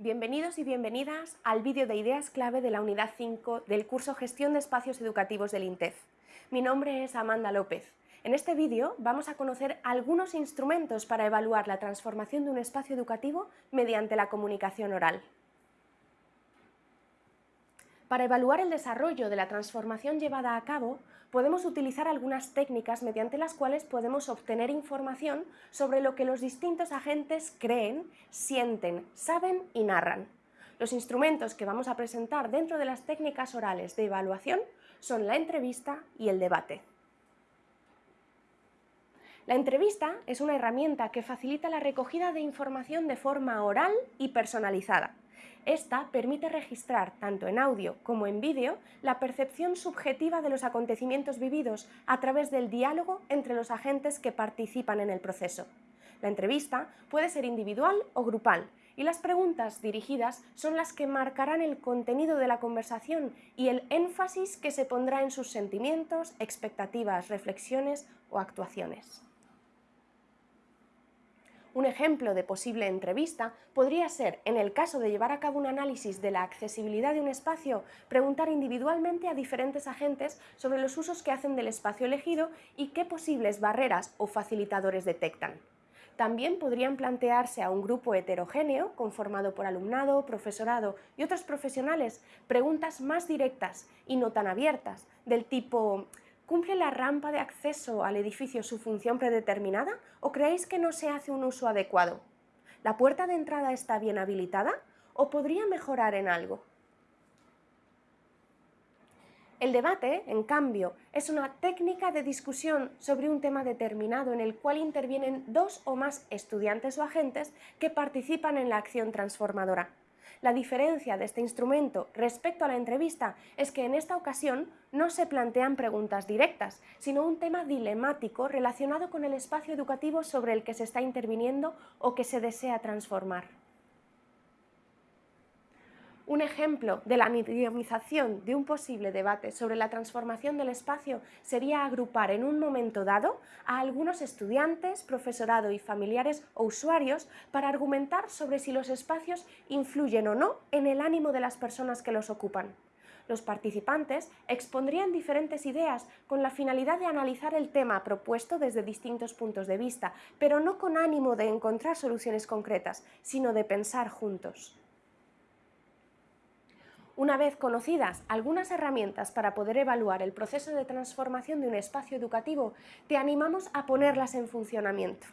Bienvenidos y bienvenidas al vídeo de ideas clave de la unidad 5 del curso Gestión de Espacios Educativos del INTEF. Mi nombre es Amanda López. En este vídeo vamos a conocer algunos instrumentos para evaluar la transformación de un espacio educativo mediante la comunicación oral. Para evaluar el desarrollo de la transformación llevada a cabo, podemos utilizar algunas técnicas mediante las cuales podemos obtener información sobre lo que los distintos agentes creen, sienten, saben y narran. Los instrumentos que vamos a presentar dentro de las técnicas orales de evaluación son la entrevista y el debate. La entrevista es una herramienta que facilita la recogida de información de forma oral y personalizada. Esta permite registrar, tanto en audio como en vídeo, la percepción subjetiva de los acontecimientos vividos a través del diálogo entre los agentes que participan en el proceso. La entrevista puede ser individual o grupal, y las preguntas dirigidas son las que marcarán el contenido de la conversación y el énfasis que se pondrá en sus sentimientos, expectativas, reflexiones o actuaciones. Un ejemplo de posible entrevista podría ser, en el caso de llevar a cabo un análisis de la accesibilidad de un espacio, preguntar individualmente a diferentes agentes sobre los usos que hacen del espacio elegido y qué posibles barreras o facilitadores detectan. También podrían plantearse a un grupo heterogéneo, conformado por alumnado, profesorado y otros profesionales, preguntas más directas y no tan abiertas, del tipo ¿Cumple la rampa de acceso al edificio su función predeterminada o creéis que no se hace un uso adecuado? ¿La puerta de entrada está bien habilitada o podría mejorar en algo? El debate, en cambio, es una técnica de discusión sobre un tema determinado en el cual intervienen dos o más estudiantes o agentes que participan en la acción transformadora. La diferencia de este instrumento respecto a la entrevista es que en esta ocasión no se plantean preguntas directas, sino un tema dilemático relacionado con el espacio educativo sobre el que se está interviniendo o que se desea transformar. Un ejemplo de la mediamización de un posible debate sobre la transformación del espacio sería agrupar en un momento dado a algunos estudiantes, profesorado y familiares o usuarios para argumentar sobre si los espacios influyen o no en el ánimo de las personas que los ocupan. Los participantes expondrían diferentes ideas con la finalidad de analizar el tema propuesto desde distintos puntos de vista, pero no con ánimo de encontrar soluciones concretas, sino de pensar juntos. Una vez conocidas algunas herramientas para poder evaluar el proceso de transformación de un espacio educativo, te animamos a ponerlas en funcionamiento.